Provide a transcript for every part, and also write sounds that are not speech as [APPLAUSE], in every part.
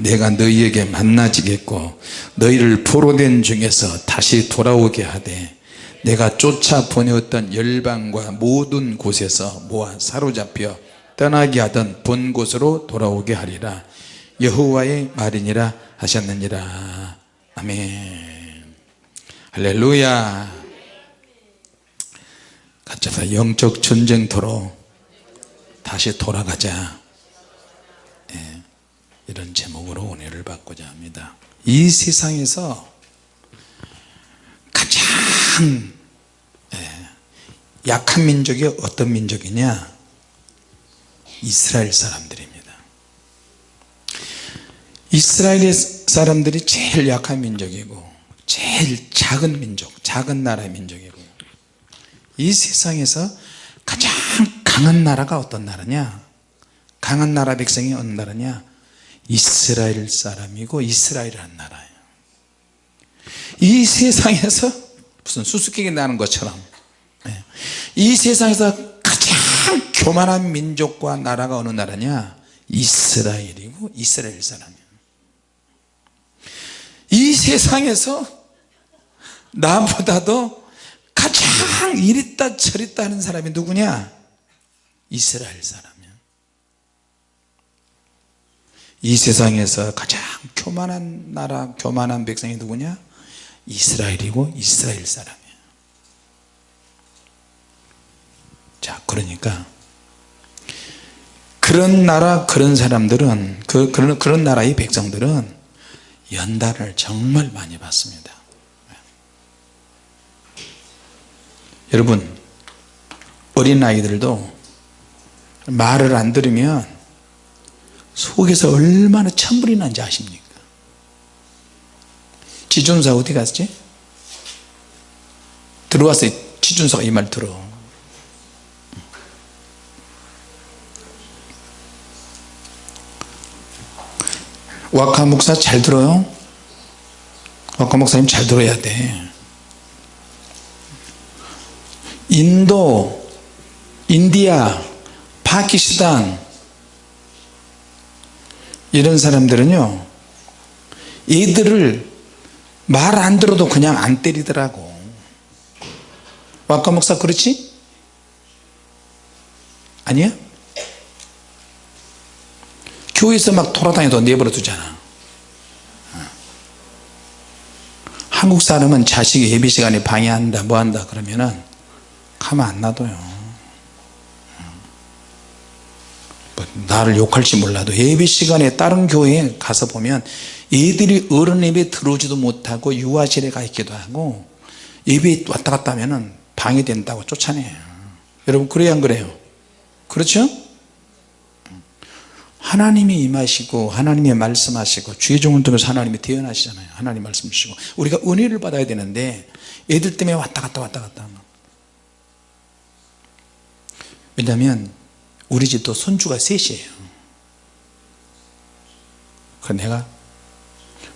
내가 너희에게 만나지겠고 너희를 포로된 중에서 다시 돌아오게 하되 내가 쫓아 보내었던 열방과 모든 곳에서 모아 사로잡혀 떠나게 하던 본 곳으로 돌아오게 하리라. 여호와의 말이니라 하셨느니라. 아멘. 할렐루야. 같이 다. 영적 전쟁터로 다시 돌아가자. 예, 이런 제목으로 은혜를 받고자 합니다. 이 세상에서 가장 예, 약한 민족이 어떤 민족이냐? 이스라엘 사람들입니다. 이스라엘 사람들이 제일 약한 민족이고 제일 작은 민족 작은 나라의 민족이고 이 세상에서 가장 강한 나라가 어떤 나라냐? 강한 나라 백성이 어느 나라냐 이스라엘 사람이고 이스라엘이라는 나라예요. 이 세상에서 무슨 수수께끼 나는 것처럼 예. 이 세상에서 가장 교만한 민족과 나라가 어느 나라냐? 이스라엘이고 이스라엘 사람이에요. 이 세상에서 나보다도 가장 이랬다 저랬다 하는 사람이 누구냐? 이스라엘 사람 이 세상에서 가장 교만한 나라 교만한 백성이 누구냐? 이스라엘이고 이스라엘 사람이야. 자 그러니까 그런 나라 그런 사람들은 그, 그런, 그런 나라의 백성들은 연단을 정말 많이 받습니다. 여러분 어린아이들도 말을 안 들으면 속에서 얼마나 천불이 난지 아십니까 지존사 어디 갔지? 들어왔어요 지존사가 이 말 들어 와카 목사 잘 들어요? 와카 목사님 잘 들어야 돼 인도 인디아 파키스탄 이런 사람들은요 얘들을 말 안 들어도 그냥 안 때리더라고 와카 목사 그렇지? 아니야? 교회에서 막 돌아다녀도 내버려 두잖아 한국 사람은 자식이 예배 시간에 방해한다 뭐한다 그러면은 가만 안 놔둬요 뭐 나를 욕할지 몰라도 예배 시간에 다른 교회에 가서 보면 애들이 어른 예배 들어오지도 못하고 유아실에 가 있기도 하고 예배 왔다 갔다 하면 방해된다고 쫓아내요. 여러분 그래야 안 그래요? 그렇죠? 하나님이 임하시고 하나님이 말씀하시고 주의 종을 통해서 하나님이 태어나시잖아요. 하나님 말씀 주시고. 우리가 은혜를 받아야 되는데 애들 때문에 왔다 갔다 왔다 갔다 하면. 왜냐하면 우리 집도 손주가 셋이에요. 그 내가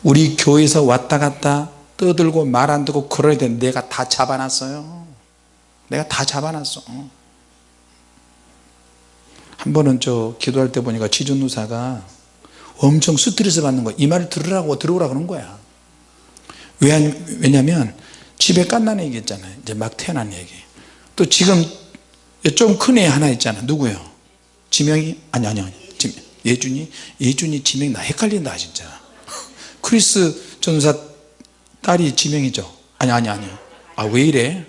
우리 교회에서 왔다 갔다 떠들고 말 안 듣고 그러야 내가 다 잡아놨어요. 내가 다 잡아놨어. 한 번은 저 기도할 때 보니까 지존누사가 엄청 스트레스 받는 거야 이 말을 들으라고 들어오라 그런 거야. 왜냐면 집에 깐난 얘기 있잖아요. 이제 막 태어난 얘기. 또 지금 좀 큰 애 하나 있잖아. 누구요 지명이 아니 아니 아니 예준이 예준이 지명이 나 헷갈린다 진짜. 크리스 전사 딸이 지명이죠. 아니 아니 아니. 아 왜 이래?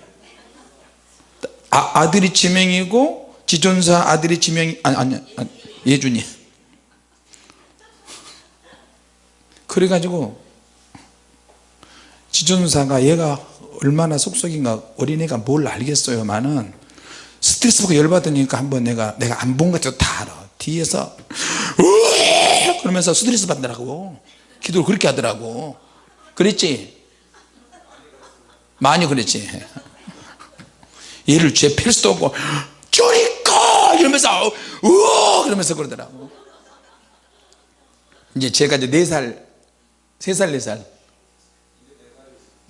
아, 아들이 지명이고 지존사 아들이 지명이 아니 아니, 아니 예준이. 그래가지고 지존사가 얘가 얼마나 속속인가 어린애가 뭘 알겠어요만은 스트레스 받고 열받으니까 한번 내가 내가 안 본 것도 다 알아. 뒤에서 그러면서 스트레스 받더라고. 기도를 그렇게 하더라고. 그랬지? 많이 그랬지. 얘를 죄팰 수도 없고 쪼리꺼 이러면서 우와! 그러면서 그러더라고. 이제 제가 이제 4살 3살 4살.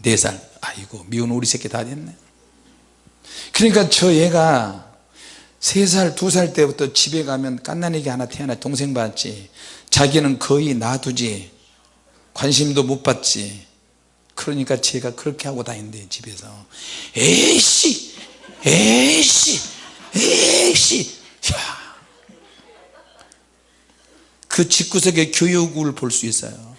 4살. 아이고 미운 우리 새끼 다 됐네 그러니까 저 얘가 3살 2살 때부터 집에 가면 깐난애기 하나 태어나 동생 봤지. 자기는 거의 놔두지. 관심도 못 받지. 그러니까 제가 그렇게 하고 다닌대 집에서. 에이씨! 에이씨! 에이씨! 야. 그 집구석에 교육을 볼 수 있어요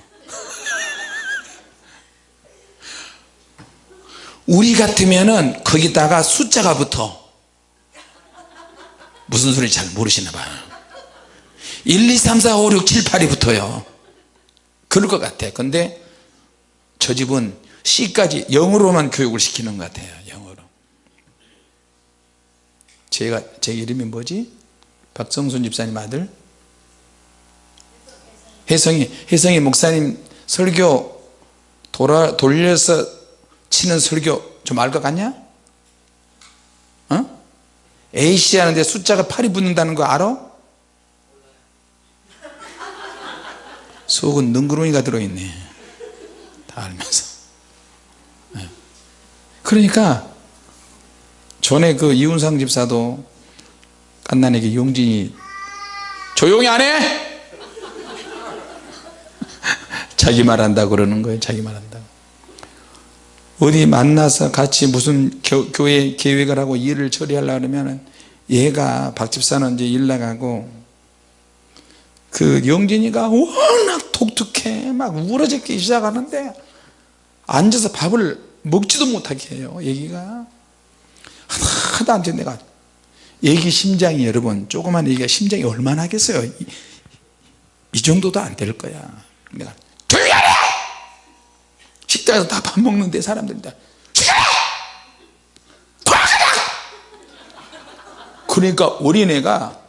우리 같으면은 거기다가 숫자가 붙어 무슨 소리인지 잘 모르시나 봐요. 1 2 3 4 5 6 7 8이 붙어요. 그럴 것 같아 근데 저 집은 C까지 영어로만 교육을 시키는 것 같아요 영어로. 제가 제 이름이 뭐지? 박성순 집사님 아들? 혜성이 혜성이 목사님 설교 돌아 돌려서 치는 설교 좀 알 것 같냐 어? A씨 하는데 숫자가 8이 붙는다는 거 알아? 속은 능구렁이가 들어있네 다 알면서 네. 그러니까 전에 그 이훈상 집사도 깐난에게 용진이 조용히 안 해? [LAUGHS] 자기 말한다 그러는 거예요 자기 말한다 어디 만나서 같이 무슨 교, 교회 계획을 하고 일을 처리하려고 그러면 얘가 박 집사는 이제 일 나가고 그 영진이가 워낙 독특해. 막 우러지기 시작하는데 앉아서 밥을 먹지도 못하게 해요 얘기가. 하나도 안 돼. 내가. 얘기 심장이 여러분 조그만 얘기가 심장이 얼마나 하겠어요? 이, 이 정도도 안 될 거야. 내가 식당에서 다 밥 먹는데 사람들이 다 그러니까 어린애가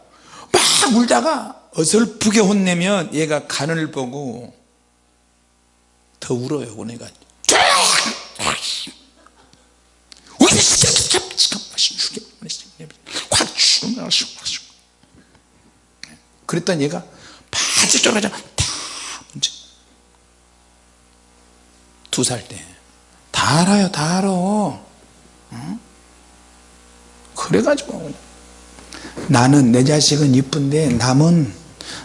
막 울다가 어설프게 혼내면 얘가 간을 보고 더 울어요 어린애가 그랬더니 얘가 바지 쫄아져 다 문제 두 살 때. 다 알아요 다 알아. 응? 그래가지고 나는 내 자식은 이쁜데 남은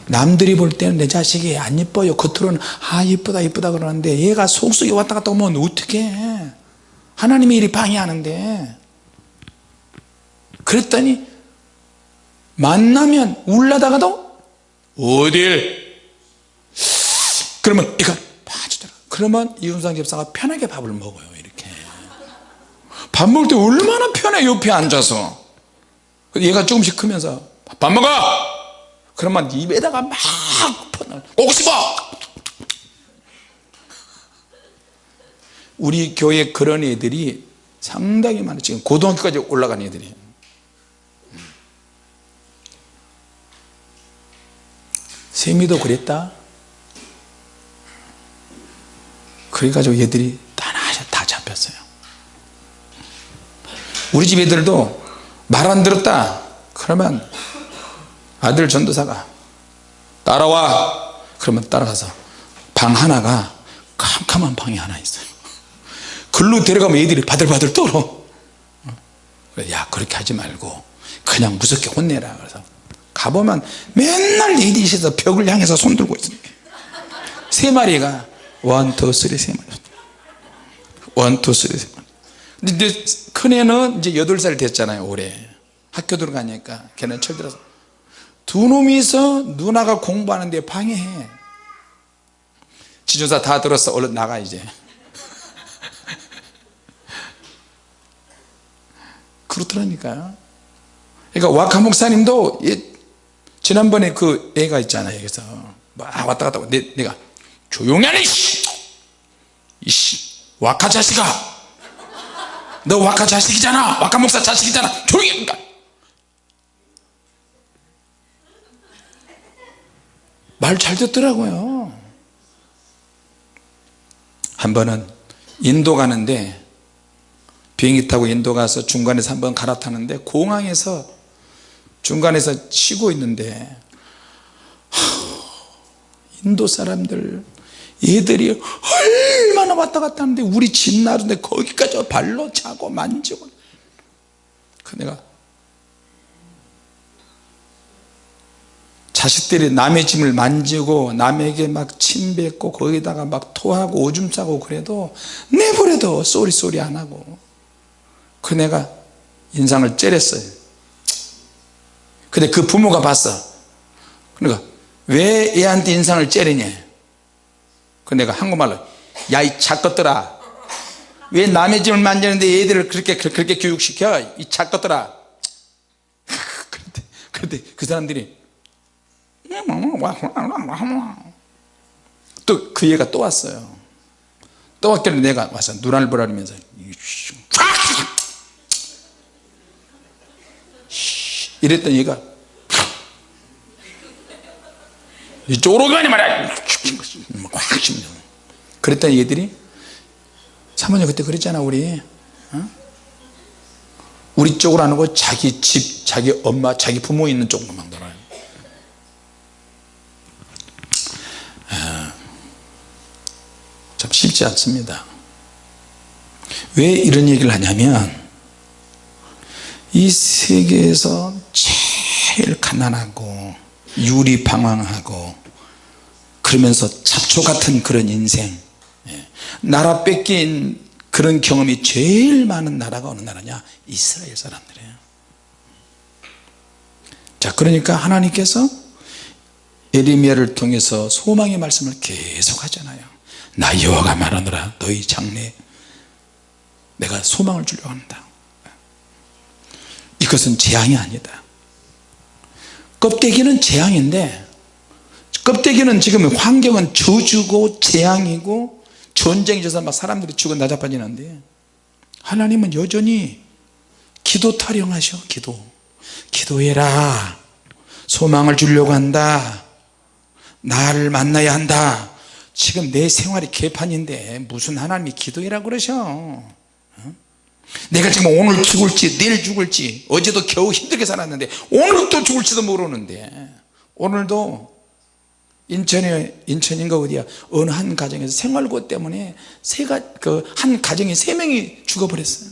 남들이 볼 때는 내 자식이 안 이뻐요. 겉으로는 아 이쁘다 이쁘다 그러는데 얘가 속속에 왔다 갔다 오면 어떻게 해? 하나님이 이리 방해하는데. 그랬더니 만나면 울라다가도 어딜? 그러면 빠지더라 그러면 이윤상 집사가 편하게 밥을 먹어요 이렇게. 밥 먹을 때 얼마나 편해 옆에 앉아서. 얘가 조금씩 크면서 밥 먹어! 그러면 입에다가 막 먹고 싶어! 우리 교회 그런 애들이 상당히 많아 지금 고등학교까지 올라간 애들이. 세미도 그랬다 그래가지고 얘들이 다, 다 잡혔어요. 우리 집 애들도 말 안 들었다. 그러면 아들 전도사가 따라와. 그러면 따라가서 방 하나가 캄캄한 방이 하나 있어요. 글로 데려가면 애들이 바들바들 떨어. 야 그렇게 하지 말고 그냥 무섭게 혼내라. 그래서 가보면 맨날 애들이 있어서 벽을 향해서 손 들고 있습니다. 세 마리가 one, two, three 세 마리. one, two, three 세 마리. 근데 큰애는 이제 여덟 살 됐잖아요 올해. 학교 들어가니까 걔는 철들어서. 두 놈이서 누나가 공부하는데 방해해. 지조사 다 들었어. 얼른 나가 이제. [LAUGHS] 그렇더라니까요. 그러니까 와카 목사님도 지난번에 그 애가 있잖아요 그래서. 막 왔다 갔다 내, 내가 조용히 하네 이씨. 이씨 와카 자식아. 너 와카 자식이잖아. 와카 목사 자식이잖아. 조용히 하니까 말잘 듣더라고요. 한 번은 인도 가는데 비행기 타고 인도 가서 중간에서 한 번 갈아타는데 공항에서 중간에서 쉬고 있는데 인도 사람들 얘들이 얼마나 왔다 갔다 하는데 우리 집 나른데 거기까지 발로 차고 만지고. 그 내가 자식들이 남의 짐을 만지고 남에게 막 침뱉고 거기다가 막 토하고 오줌 싸고 그래도 내버려도 sorry sorry 안 하고. 그 내가 인상을 째렸어요. 근데 그 부모가 봤어. 그러니까 왜 애한테 인상을 째리냐 그 내가 한국말로 야 이 작것들아. 왜 남의 짐을 만지는데 애들을 그렇게 그렇게 교육시켜? 이 작것들아. [LAUGHS] 그런데, 그런데 그 사람들이 또 그 얘가 또 왔어요. 또 왔길래 내가 와서 눈알 보라면서 이랬더니 얘가 이쪽으로 가니 말이야. 꽉 씹는 그랬더니 얘들이 사모님 그때 그랬잖아 우리. 어? 우리 쪽으로 안 오고 자기 집 자기 엄마 자기 부모 있는 막 놀아요. 아, 참 쉽지 않습니다. 왜 이런 얘기를 하냐면 이 세계에서 제일 가난하고 유리방황하고 그러면서 잡초 같은 그런 인생. 예. 나라 뺏긴 그런 경험이 제일 많은 나라가 어느 나라냐? 이스라엘 사람들이에요. 자 그러니까 하나님께서 에리미야를 통해서 소망의 말씀을 계속 하잖아요. 나 여호와가 말하노라 너희 장래 내가 소망을 주려고 한다. 이것은 재앙이 아니다 껍데기는 재앙인데 껍데기는 지금 환경은 저주고 재앙이고 전쟁이 져서 막 사람들이 죽어 나자빠지는데 하나님은 여전히 기도 타령하셔 기도. 기도해라. 소망을 주려고 한다. 나를 만나야 한다. 지금 내 생활이 개판인데 무슨 하나님이 기도해라 그러셔? 어? 내가 지금 오늘 죽을지 내일 죽을지 어제도 겨우 힘들게 살았는데 오늘 또 죽을지도 모르는데 오늘도 인천에 인천인가 어디야? 어느 한 가정에서 생활고 때문에 세가 그 한 가정에 세 명이 죽어버렸어요.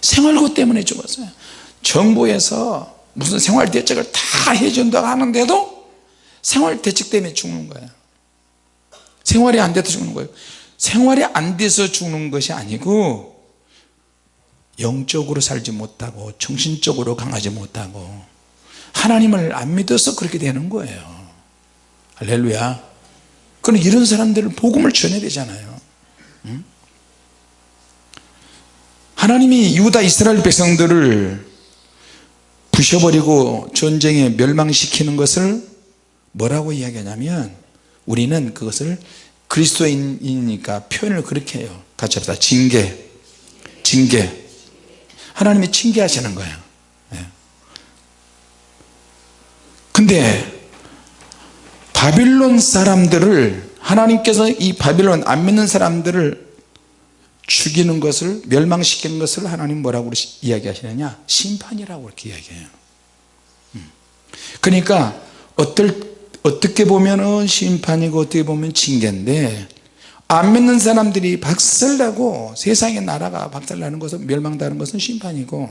생활고 때문에 죽었어요. 정부에서 무슨 생활 대책을 다 해준다고 하는데도 생활 대책 때문에 죽는 거예요 생활이 안 돼서 죽는 거예요 생활이 안 돼서 죽는 것이 아니고 영적으로 살지 못하고 정신적으로 강하지 못하고 하나님을 안 믿어서 그렇게 되는 거예요. 할렐루야. 그럼 이런 사람들을 복음을 전해야 되잖아요. 응? 하나님이 유다 이스라엘 백성들을 부셔버리고 전쟁에 멸망시키는 것을 뭐라고 이야기하냐면 우리는 그것을 그리스도인이니까 표현을 그렇게 해요. 같이 합시다. 징계. 징계. 하나님이 징계하시는 거예요. 네. 근데 바빌론 사람들을 하나님께서 이 바빌론 안 믿는 사람들을 죽이는 것을 멸망시키는 것을 하나님 뭐라고 이야기하시느냐? 심판이라고 이렇게 이야기해요. 음. 그러니까 어떨 어떻게 보면 심판이고 어떻게 보면 징계인데 안 믿는 사람들이 박살나고 세상의 나라가 박살나는 것은 멸망당하는 것은 심판이고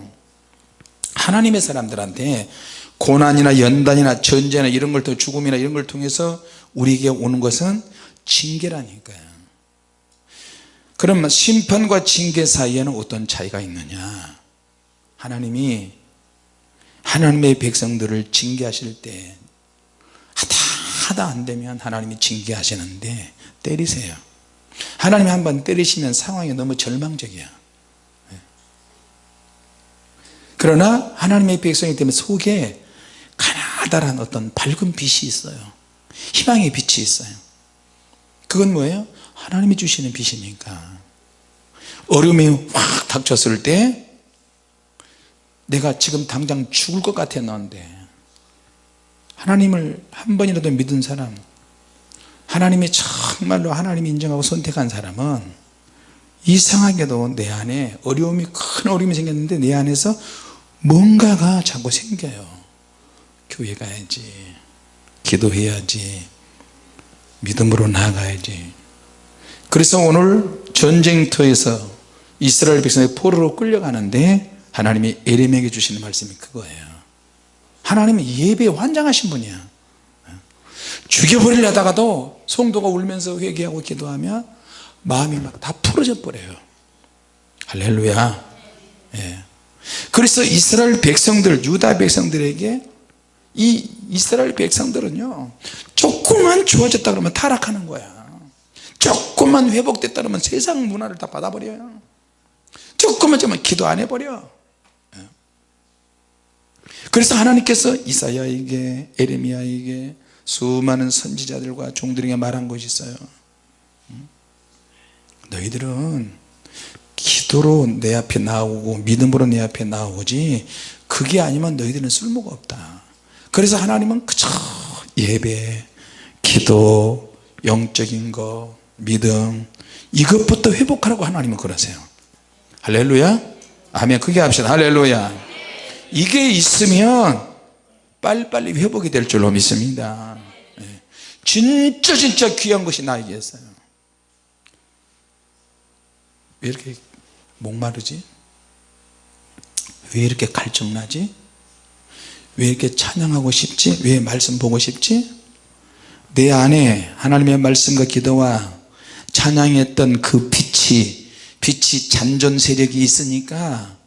하나님의 사람들한테 고난이나 연단이나 전쟁이나 이런 걸또 죽음이나 이런 걸 통해서 우리에게 오는 것은 징계라니까요. 그러면 심판과 징계 사이에는 어떤 차이가 있느냐? 하나님이 하나님의 백성들을 징계하실 때 하다 하다 안 되면 하나님이 징계하시는데 때리세요. 하나님이 한번 때리시면 상황이 너무 절망적이야. 네. 그러나 하나님의 백성이기 때문에 속에 가나다란 어떤 밝은 빛이 있어요. 희망의 빛이 있어요. 그건 뭐예요? 하나님이 주시는 빛이니까. 어려움이 확 닥쳤을 때 내가 지금 당장 죽을 것 같았는데 하나님을 한 번이라도 믿은 사람 하나님이 정말로 하나님이 인정하고 선택한 사람은 이상하게도 내 안에 어려움이 큰 어려움이 생겼는데 내 안에서 뭔가가 자꾸 생겨요. 교회 가야지 기도해야지 믿음으로 나아가야지. 그래서 오늘 전쟁터에서 이스라엘 백성이 포로로 끌려가는데 하나님이 에렘에게 주시는 말씀이 그거예요 하나님은 예배에 환장하신 분이야. 죽여버리려다가도 성도가 울면서 회개하고 기도하면 마음이 막 다 풀어져 버려요. 할렐루야. 예. 그래서 이스라엘 백성들 유다 백성들에게 이 이스라엘 백성들은요 조금만 좋아졌다 그러면 타락하는 거야. 조금만 회복됐다 그러면 세상 문화를 다 받아버려요. 조금만 좀 기도 안 해버려. 예. 그래서 하나님께서 이사야에게 에레미야에게 수많은 선지자들과 종들에게 말한 것이 있어요. 음? 너희들은 기도로 내 앞에 나오고 믿음으로 내 앞에 나오지 그게 아니면 너희들은 쓸모가 없다. 그래서 하나님은 그저 예배 기도 영적인 거 믿음 이것부터 회복하라고 하나님은 그러세요. 할렐루야? 아멘. 크게 합시다. 할렐루야 이게 있으면 빨리빨리 회복이 될 줄로 믿습니다 예. 진짜 진짜 귀한 것이 나에게 있어요 왜 이렇게 목마르지? 왜 이렇게 갈증나지? 왜 이렇게 찬양하고 싶지? 왜 말씀 보고 싶지? 내 안에 하나님의 말씀과 기도와 찬양했던 그 빛이 빛이 잔존 세력이 있으니까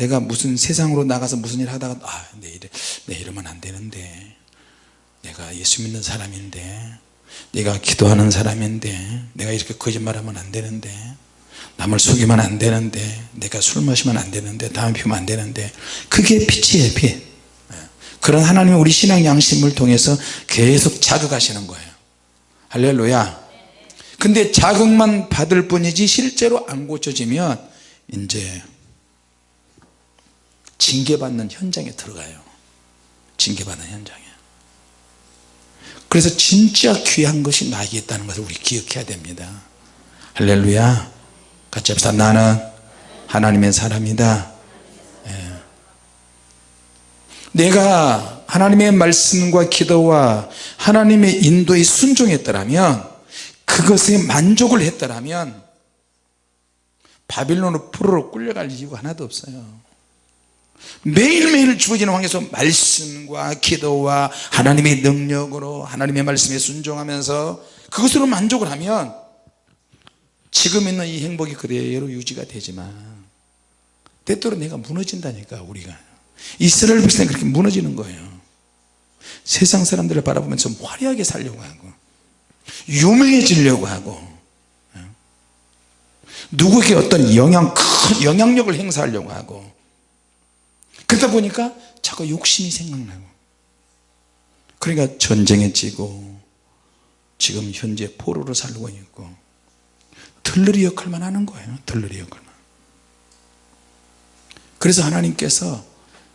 내가 무슨 세상으로 나가서 무슨 일 하다가 아, 내, 이래, 내 이러면 안 되는데. 내가 예수 믿는 사람인데. 내가 기도하는 사람인데. 내가 이렇게 거짓말하면 안 되는데. 남을 속이면 안 되는데. 내가 술 마시면 안 되는데. 담배 피우면 안 되는데. 그게 빛이에요 빛. 예. 그런 하나님은 우리 신앙 양심을 통해서 계속 자극하시는 거예요. 할렐루야. 근데 자극만 받을 뿐이지 실제로 안 고쳐지면 이제 징계받는 현장에 들어가요. 징계받는 현장에. 그래서 진짜 귀한 것이 나에게 있다는 것을 우리 기억해야 됩니다. 할렐루야. 같이 합시다. 나는 하나님의 사람이다. 예. 내가 하나님의 말씀과 기도와 하나님의 인도에 순종했더라면 그것에 만족을 했더라면 바빌론으로 포로로 끌려갈 이유가 하나도 없어요 매일매일 주어지는 황에서 말씀과 기도와 하나님의 능력으로 하나님의 말씀에 순종하면서 그것으로 만족을 하면 지금 있는 이 행복이 그대로 유지가 되지만 때때로 내가 무너진다니까 우리가. 이스라엘 백성이 그렇게 무너지는 거예요. 세상 사람들을 바라보면서 화려하게 살려고 하고 유명해지려고 하고 누구에게 어떤 영향 큰 영향력을 행사하려고 하고 그러다 보니까 자꾸 욕심이 생각나고. 그러니까 전쟁에 지고 지금 현재 포로로 살고 있고 들러리 역할만 하는 거예요 들러리 역할만. 그래서 하나님께서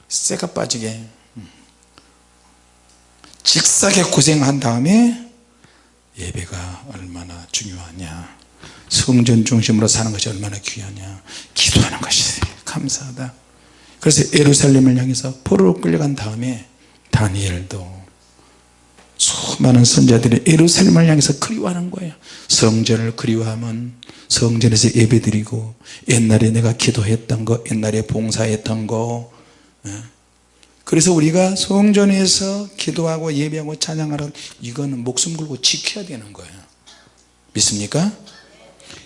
쇠가 빠지게 음, 직사게 고생한 다음에 예배가 얼마나 중요하냐. 성전 중심으로 사는 것이 얼마나 귀하냐. 기도하는 것이 감사하다 그래서 예루살렘을 향해서 포로로 끌려간 다음에 다니엘도 수많은 선자들이 예루살렘을 향해서 그리워하는 거예요 성전을 그리워하면 성전에서 예배드리고 옛날에 내가 기도했던 거 옛날에 봉사했던 거 예. 그래서 우리가 성전에서 기도하고 예배하고 찬양하라 이거는 목숨 걸고 지켜야 되는 거예요 믿습니까?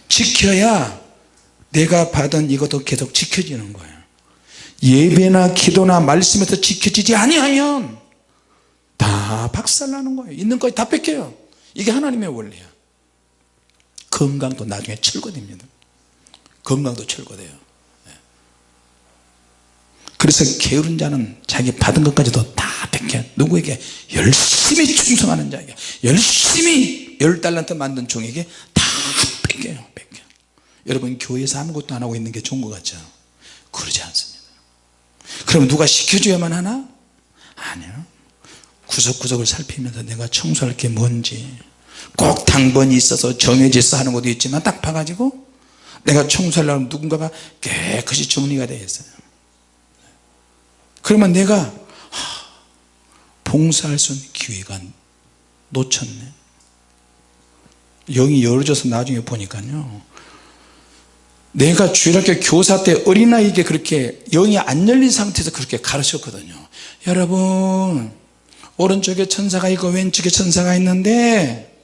지켜야 내가 받은 이것도 계속 지켜지는 거예요 예배나 기도나 말씀에서 지켜지지 아니하면 다 박살나는 거예요. 있는 거다 뺏겨요. 이게 하나님의 원리야. 건강도 나중에 철거됩니다. 건강도 철거돼요. 네. 그래서 게으른 자는 자기 받은 것까지도 다 뺏겨. 누구에게? 열심히 충성하는 자에게. 열심히 열 달란트 만든 종에게 다 뺏겨요. 뺏겨. 여러분 교회에서 아무것도 안 하고 있는 게 좋은 것 같죠? 그러지 않습니다 그럼 누가 시켜줘야만 하나? 아니요. 구석구석을 살피면서 내가 청소할 게 뭔지 꼭 당번이 있어서 정해져 서 하는 것도 있지만 딱 봐가지고 내가 청소하려면 누군가가 깨끗이 정리가 되어 있어요. 그러면 내가 봉사할 수 있는 기회가 놓쳤네. 영이 열어져서 나중에 보니까요 내가 주일학교 교사 때 어린아이에게 그렇게 영이 안 열린 상태에서 그렇게 가르쳤거든요. 여러분 오른쪽에 천사가 있고 왼쪽에 천사가 있는데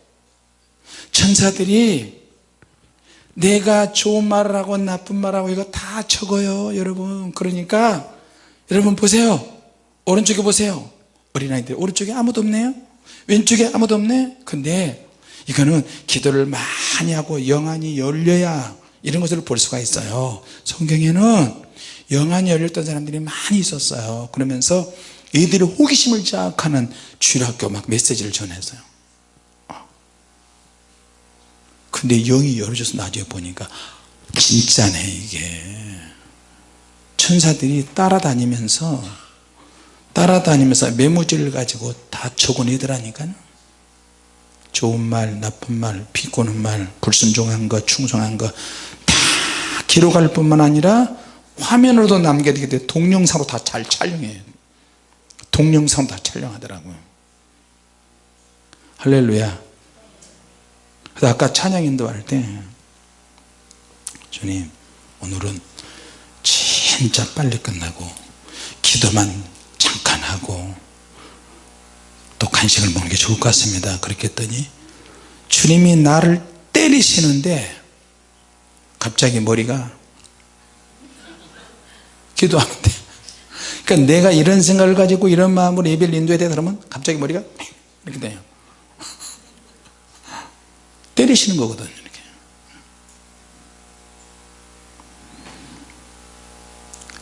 천사들이 내가 좋은 말을 하고 나쁜 말을 하고 이거 다 적어요 여러분. 그러니까 여러분 보세요. 오른쪽에 보세요. 어린아이들 오른쪽에 아무도 없네요. 왼쪽에 아무도 없네. 근데 이거는 기도를 많이 하고 영안이 열려야 이런 것을 볼 수가 있어요. 성경에는 영안이 열렸던 사람들이 많이 있었어요. 그러면서 이들이 호기심을 자극하는 주일학교 막 메시지를 전했어요. 근데 영이 열어져서 나중에 보니까 진짜네 이게. 천사들이 따라다니면서 따라다니면서 메모지를 가지고 다 적어내더라니까요. 좋은 말 나쁜 말 비꼬는 말 불순종한 것 충성한 것 다 기록할 뿐만 아니라 화면으로도 남겨두게 돼. 동영상으로 다 잘 촬영해요. 동영상 다 촬영하더라고요. 할렐루야. 그래서 아까 찬양 인도할 때 주님 오늘은 진짜 빨리 끝나고 기도만 잠깐 하고 또 간식을 먹는 게 좋을 것 같습니다. 그렇게 했더니 주님이 나를 때리시는데 갑자기 머리가 기도하는데. 그러니까 내가 이런 생각을 가지고 이런 마음으로 예배를 인도해야 되다 그러면 갑자기 머리가 이렇게 돼요. 때리시는 거거든요 이렇게.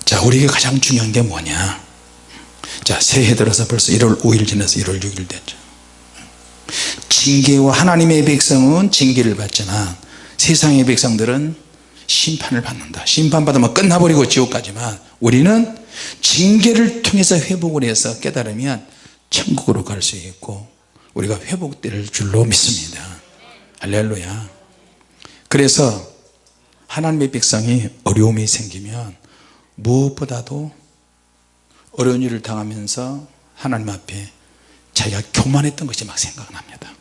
자 우리에게 가장 중요한 게 뭐냐? 자 새해 들어서 벌써 1월 5일 지나서 1월 6일 됐죠. 징계와 하나님의 백성은 징계를 받지만 세상의 백성들은 심판을 받는다. 심판받으면 끝나버리고 지옥까지만. 우리는 징계를 통해서 회복을 해서 깨달으면 천국으로 갈 수 있고 우리가 회복될 줄로 믿습니다. 할렐루야. 그래서 하나님의 백성이 어려움이 생기면 무엇보다도 어려운 일을 당하면서 하나님 앞에 자기가 교만했던 것이 막 생각납니다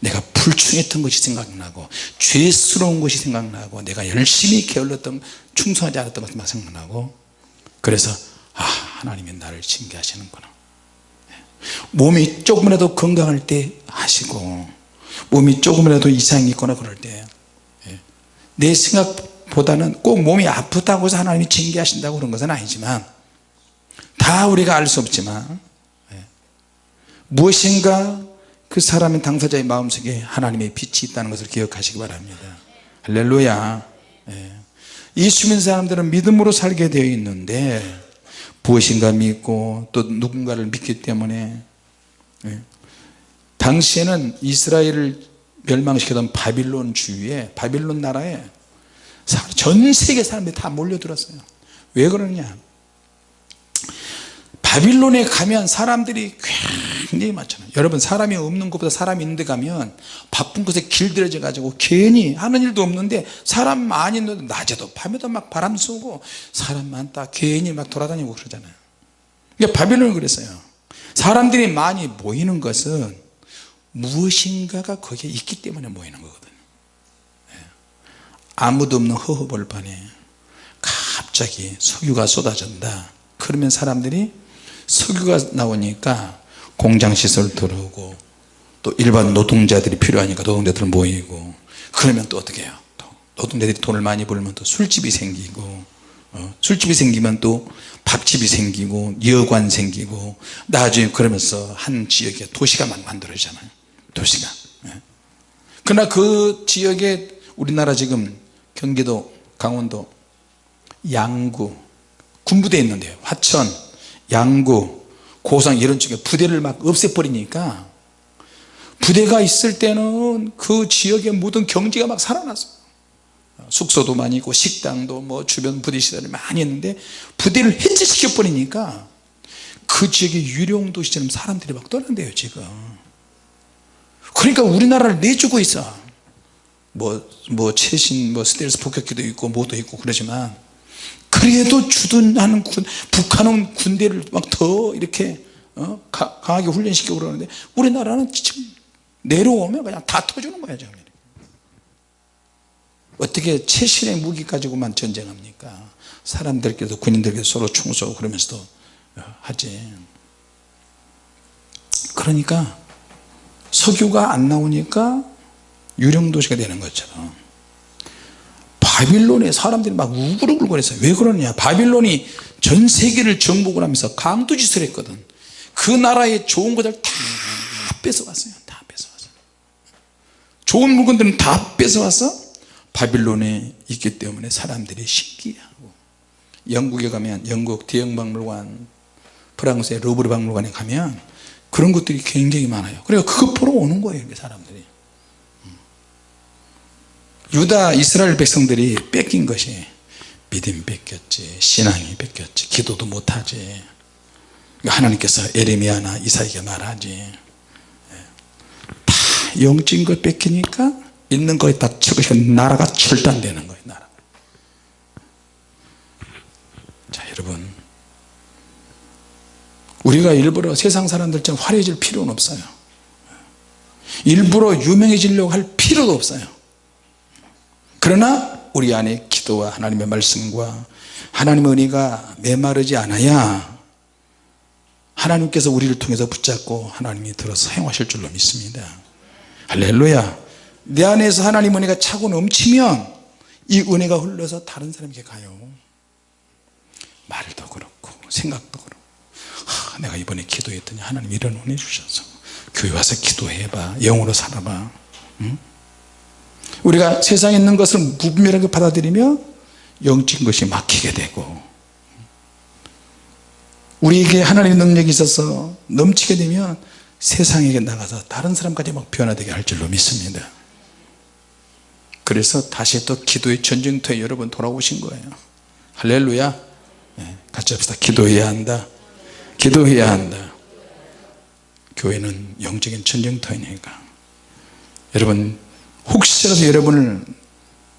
내가 불충했던 것이 생각나고 죄스러운 것이 생각나고 내가 열심히 게을렀던 충성하지 않았던 것이 막 생각나고 그래서 아 하나님이 나를 징계하시는구나. 몸이 조금이라도 건강할 때 하시고 몸이 조금이라도 이상이 있거나 그럴 때 내 생각보다는 꼭 몸이 아프다고 해서 하나님이 징계하신다고 그런 것은 아니지만 다 우리가 알 수 없지만 무엇인가 그 사람의 당사자의 마음속에 하나님의 빛이 있다는 것을 기억하시기 바랍니다. 할렐루야. 예수 믿는 사람들은 믿음으로 살게 되어 있는데 무엇인가 믿고 또 누군가를 믿기 때문에 당시에는 이스라엘을 멸망시키던 바빌론 주위에 바빌론 나라에 전 세계 사람들이 다 몰려들었어요. 왜 그러냐? 바빌론에 가면 사람들이 굉장히 많잖아요. 여러분 사람이 없는 것보다 사람이 있는 데 가면 바쁜 곳에 길들여져 가지고 괜히 하는 일도 없는데 사람 많이 있는데 낮에도 밤에도 막 바람 쏘고 사람 많다 괜히 막 돌아다니고 그러잖아요. 그러니까 바빌론은 그랬어요. 사람들이 많이 모이는 것은 무엇인가가 거기에 있기 때문에 모이는 거거든요. 아무도 없는 허허벌판에 갑자기 석유가 쏟아진다. 그러면 사람들이 석유가 나오니까 공장시설 들어오고 또 일반 노동자들이 필요하니까 노동자들 모이고 그러면 또 어떻게 해요? 또 노동자들이 돈을 많이 벌면 또 술집이 생기고 어, 술집이 생기면 또 밥집이 생기고 여관 생기고 나중에 그러면서 한 지역에 도시가 막 만들어지잖아요. 도시가. 예. 그러나 그 지역에 우리나라 지금 경기도 강원도 양구 군부대 있는데요. 화천 양구 고성 이런 쪽에 부대를 막 없애버리니까 부대가 있을 때는 그 지역의 모든 경제가 막 살아났어요 숙소도 많이 있고 식당도 뭐 주변 부대 시설이 많이 있는데 부대를 해체시켜 버리니까 그 지역의 유령 도시처럼 사람들이 막 떠난대요 지금. 그러니까 우리나라를 내주고 있어. 뭐, 뭐 최신 뭐 스텔스 폭격기도 있고 뭐도 있고 그러지만 그래도 주둔하는 군, 북한은 군대를 막 더 이렇게 어? 강하게 훈련시키고 그러는데 우리나라는 지금 내려오면 그냥 다 터주는 거야 지금 어떻게 최신의 무기 가지고만 전쟁합니까 사람들끼리도 군인들끼리 서로 총 쏘고 그러면서도 하지 그러니까 석유가 안 나오니까 유령 도시가 되는 것처럼 바빌론에 사람들이 막 우글우글거렸어요. 왜 그러느냐? 바빌론이 전 세계를 정복을 하면서 강도짓을 했거든. 그 나라의 좋은 것들 다 뺏어왔어요. 다 뺏어왔어요. 좋은 물건들은 다 뺏어와서 바빌론에 있기 때문에 사람들이 신기해하고 영국에 가면 영국 대형박물관 프랑스의 루브르 박물관에 가면 그런 것들이 굉장히 많아요. 그러니까 그거 보러 오는 거예요 사람들이 유다 이스라엘 백성들이 뺏긴 것이 믿음 뺏겼지 신앙이 뺏겼지 기도도 못하지. 그러니까 하나님께서 에레미야나 이사에게 말하지. 다 영적인 걸 뺏기니까 있는 거에 다 적으시고 나라가 절단되는 거예요 나라. 자 여러분. 우리가 일부러 세상 사람들처럼 화려해질 필요는 없어요. 일부러 유명해지려고 할 필요도 없어요 그러나 우리 안에 기도와 하나님의 말씀과 하나님의 은혜가 메마르지 않아야 하나님께서 우리를 통해서 붙잡고 하나님이 들어서 사용하실 줄로 믿습니다. 할렐루야. 내 안에서 하나님 은혜가 차고 넘치면 이 은혜가 흘러서 다른 사람에게 가요. 말도 그렇고 생각도 그렇고. 하, 내가 이번에 기도했더니 하나님 이런 은혜 주셔서 교회 와서 기도해봐. 영으로 살아봐. 응? 우리가 세상에 있는 것을 무분별하게 받아들이며 영적인 것이 막히게 되고 우리에게 하나님의 능력이 있어서 넘치게 되면 세상에게 나가서 다른 사람까지 막 변화되게 할 줄로 믿습니다. 그래서 다시 또 기도의 전쟁터에 여러분 돌아오신 거예요. 할렐루야. 네, 같이 합시다. 기도해야 한다. 기도해야 한다. 교회는 영적인 전쟁터이니까. 여러분 혹시라도 여러분을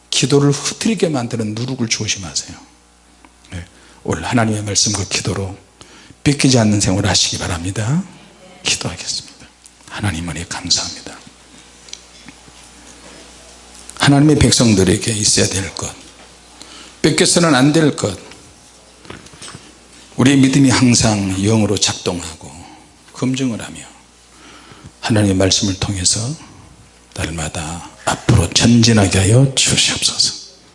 기도를 흐트리게 만드는 누룩을 조심하세요. 네, 오늘 하나님의 말씀과 기도로 뺏기지 않는 생활을 하시기 바랍니다. 기도하겠습니다. 하나님 은혜 감사합니다. 하나님의 백성들에게 있어야 될것 뺏겨서는 안 될 것 우리의 믿음이 항상 영으로 작동하고 검증을 하며 하나님의 말씀을 통해서 날마다 앞으로 전진하게 하여 주시옵소서